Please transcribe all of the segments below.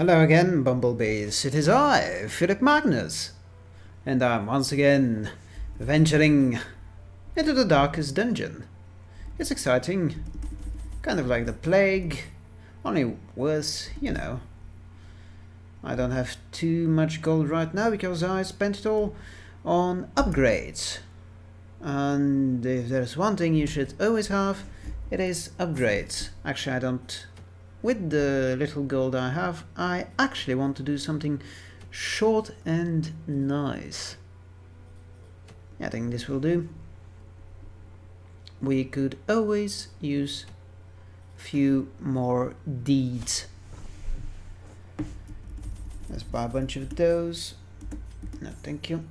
Hello again, bumblebees. It is I, Philip Magnus, and I'm once again venturing into the darkest dungeon. It's exciting, kind of like the plague, only worse, you know. I don't have too much gold right now because I spent it all on upgrades. And if there's one thing you should always have, it is upgrades. Actually, I don't... With the little gold I have, I actually want to do something short and nice. I think this will do. We could always use a few more deeds. Let's buy a bunch of those. No, thank you.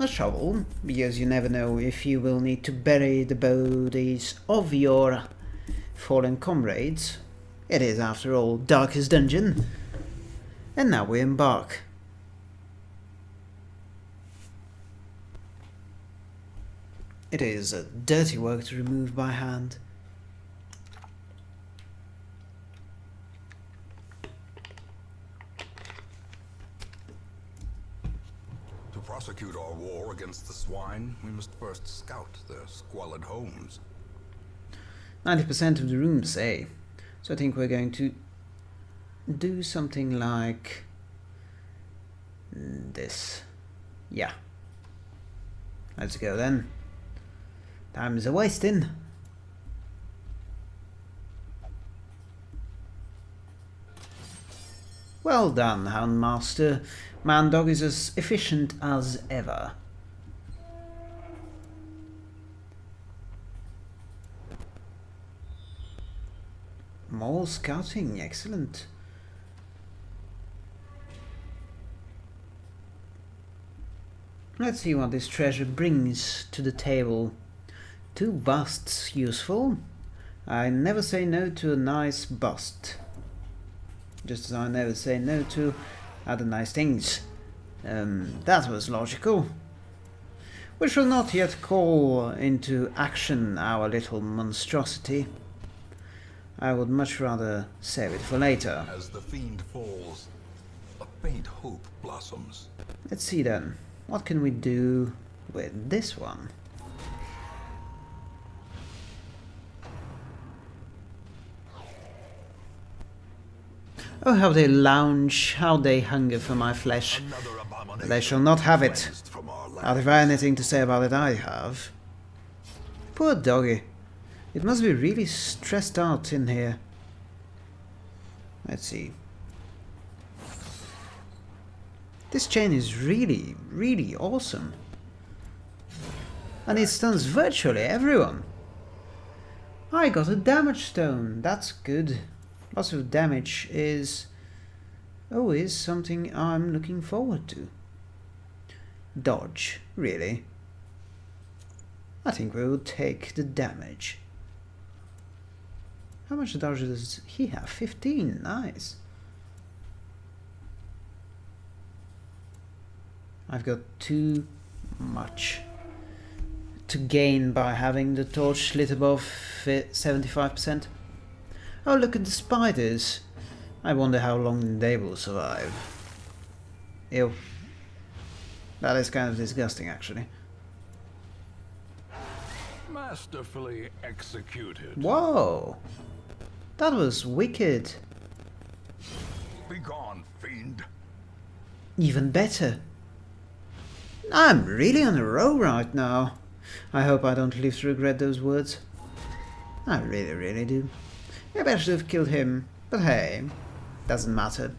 A shovel, because you never know if you will need to bury the bodies of your fallen comrades. It is, after all, Darkest Dungeon. And now we embark. It is a dirty work to remove by hand. To prosecute our war against the swine, we must first scout their squalid homes. 90% of the rooms, eh? So I think we're going to do something like this. Yeah. Let's go then. Time is a wasting. Well done, Houndmaster. Mandog is as efficient as ever. More scouting, excellent. Let's see what this treasure brings to the table. Two busts useful. I never say no to a nice bust. Just as I never say no to other nice things. Um, that was logical. We shall not yet call into action our little monstrosity. I would much rather save it for later. As the fiend falls, a faint hope blossoms. Let's see then. What can we do with this one? Oh, how they lounge, how they hunger for my flesh. They shall not have it. Now, if I have anything to say about it, I have. Poor doggy. It must be really stressed out in here. Let's see. This chain is really, really awesome. And it stuns virtually everyone. I got a damage stone. That's good. Lots of damage is always something I'm looking forward to. Dodge, really. I think we will take the damage. How much dodge does he have? 15, nice. I've got too much to gain by having the torch lit above 75%. Oh, look at the spiders. I wonder how long they will survive. Ew. That is kind of disgusting, actually. Masterfully executed. Whoa! That was wicked. Begone, fiend. Even better. I'm really on a roll right now. I hope I don't live to regret those words. I really, really do. Maybe I should have killed him, but hey, doesn't matter.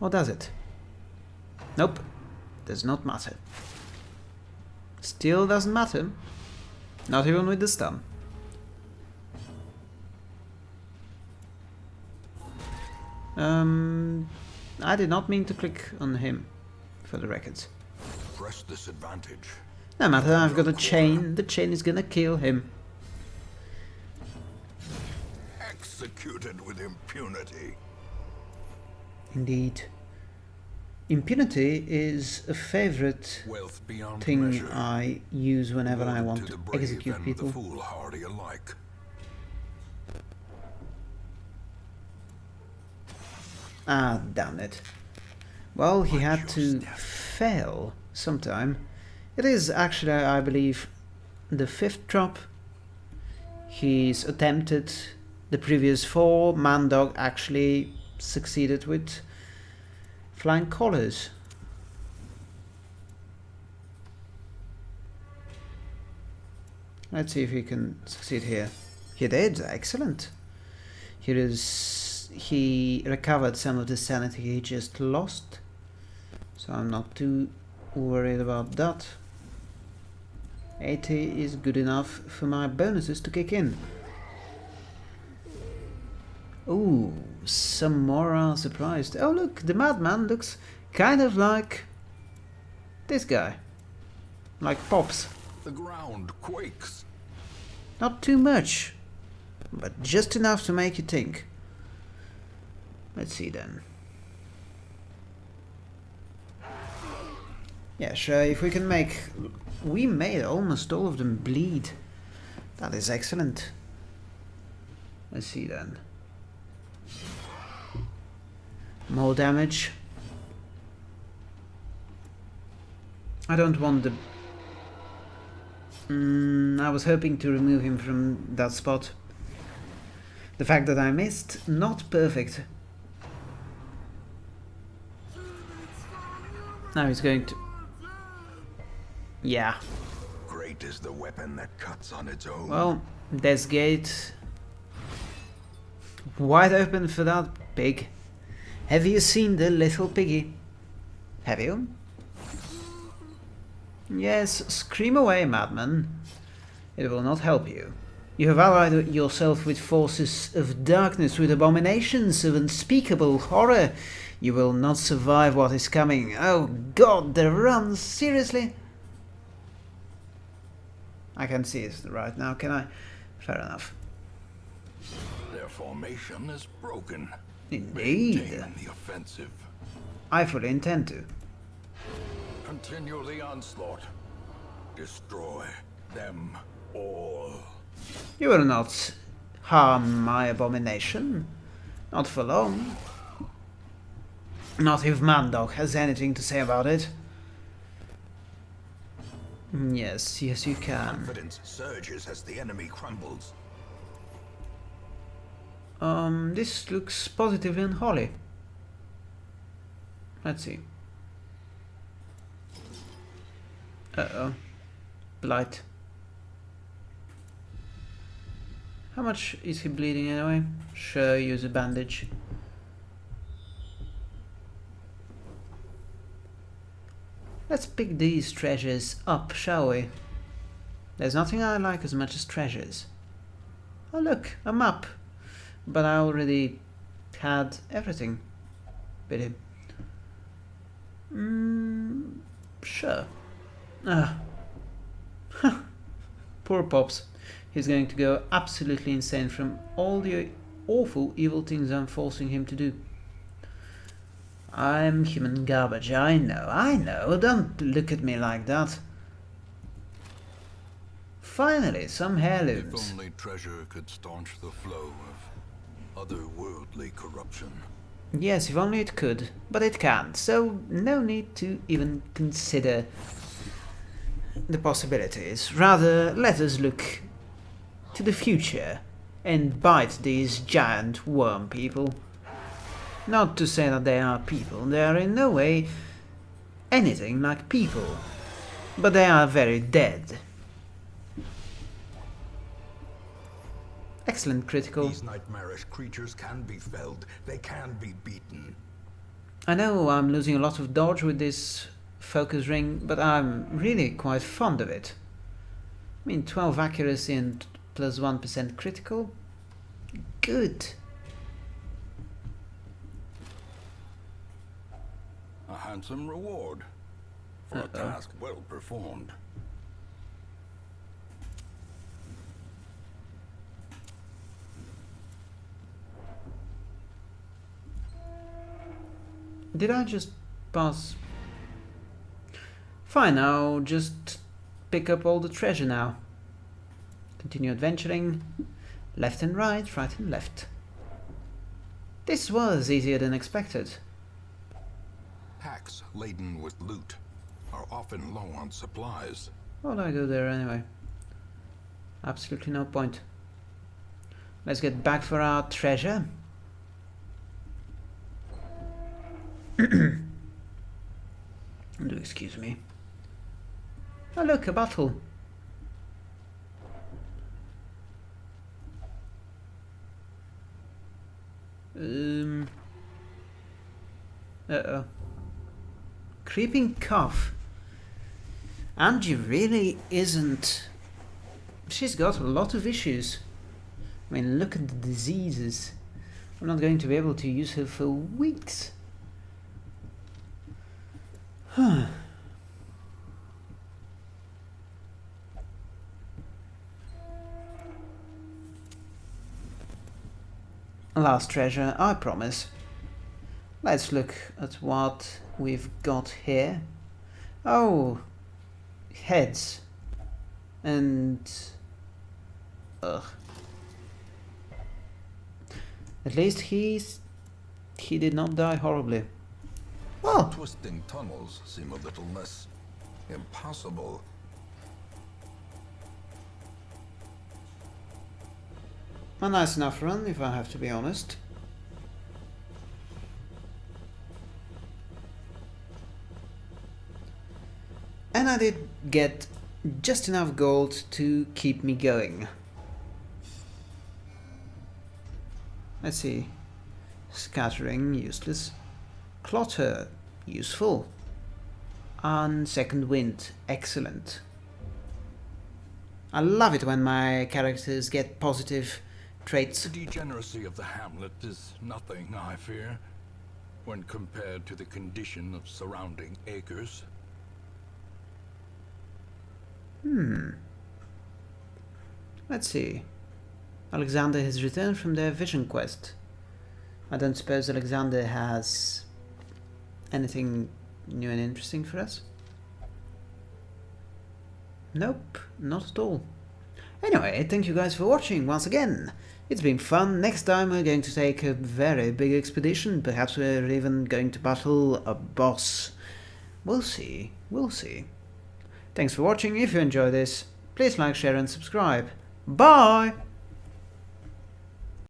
Or does it? Nope, does not matter. Still doesn't matter. Not even with the stun. Um, I did not mean to click on him, for the records. Press this advantage. No matter, I've got a chain. The chain is gonna kill him. Executed with impunity. Indeed. Impunity is a favorite thing measure. I use whenever I want to to execute people. Ah, damn it. Well, he had to fail sometime. It is actually, I believe, the fifth drop. He's attempted the previous four. Mandog actually succeeded with flying colors. Let's see if he can succeed here. He did, excellent. Here is he recovered some of the sanity he just lost. So I'm not too worried about that. 80 is good enough for my bonuses to kick in. Ooh, some more are surprised. Oh look, the madman looks kind of like this guy. Like Pops. The ground quakes. Not too much, but just enough to make you think. Let's see then. Yeah, sure, if we can make... We made almost all of them bleed. That is excellent. Let's see then. More damage. I don't want the Mm, I was hoping to remove him from that spot. The fact that I missed, not perfect. Now he's going to... Yeah, Great is the weapon that cuts on its own. well, this gate... Wide open for that pig. Have you seen the little piggy? Have you? Yes, scream away, madman. It will not help you. You have allied yourself with forces of darkness, with abominations of unspeakable horror. You will not survive what is coming. Oh god, the run, seriously? I can see it right now, can I? Fair enough. Their formation is broken. Indeed. Maintain the offensive. I fully intend to. Continue the onslaught. Destroy them all. You will not harm my abomination. Not for long. Not if Mandog has anything to say about it. Mm, Yes, yes you can. Confidence surges as the enemy crumbles. Um, this looks positive and holy. Let's see. Uh-oh. Blight. How much is he bleeding anyway? Sure, use a bandage. Let's pick these treasures up, shall we? There's nothing I like as much as treasures. Oh look, a map. But I already had everything. Pity. Mm, sure. Ah. Poor Pops. He's going to go absolutely insane from all the awful evil things I'm forcing him to do. I'm human garbage, I know, I know, don't look at me like that. Finally, some If only treasure could staunch the flow of otherworldly corruption. Yes, if only it could, but it can't, so no need to even consider the possibilities. Rather, let us look to the future and bite these giant worm people. Not to say that they are people, they are in no way anything like people, but they are very dead. Excellent critical. These nightmarish creatures can be felled. They can be beaten. I know I'm losing a lot of dodge with this focus ring, but I'm really quite fond of it. I mean, 12 accuracy and plus 1 critical? Good. A handsome reward for a task well performed. Did I just pass? Fine, I'll just pick up all the treasure now. Continue adventuring. Left and right, right and left. This was easier than expected. Packs laden with loot are often low on supplies. What do I do there anyway? Absolutely no point. Let's get back for our treasure. Do excuse me. Oh look, a battle. Um. Uh oh. Creeping cough. Angie really isn't. She's got a lot of issues. I mean, look at the diseases. I'm not going to be able to use her for weeks. Huh. Last treasure, I promise. Let's look at what we've got here. Oh, heads. And... Ugh. At least he's... He did not die horribly. Well, Twisting tunnels seem a little less impossible. a nice enough run, if I have to be honest. And I did get just enough gold to keep me going. Let's see. Scattering, useless. Clutter, useful. And second wind, excellent. I love it when my characters get positive traits. The degeneracy of the hamlet is nothing, I fear, when compared to the condition of surrounding acres. Hmm. Let's see. Alexander has returned from their vision quest. I don't suppose Alexander has anything new and interesting for us? Nope, not at all. Anyway, thank you guys for watching once again. It's been fun. Next time we're going to take a very big expedition. Perhaps we're even going to battle a boss. We'll see. We'll see. Thanks for watching. If you enjoy this, please like, share and subscribe. Bye!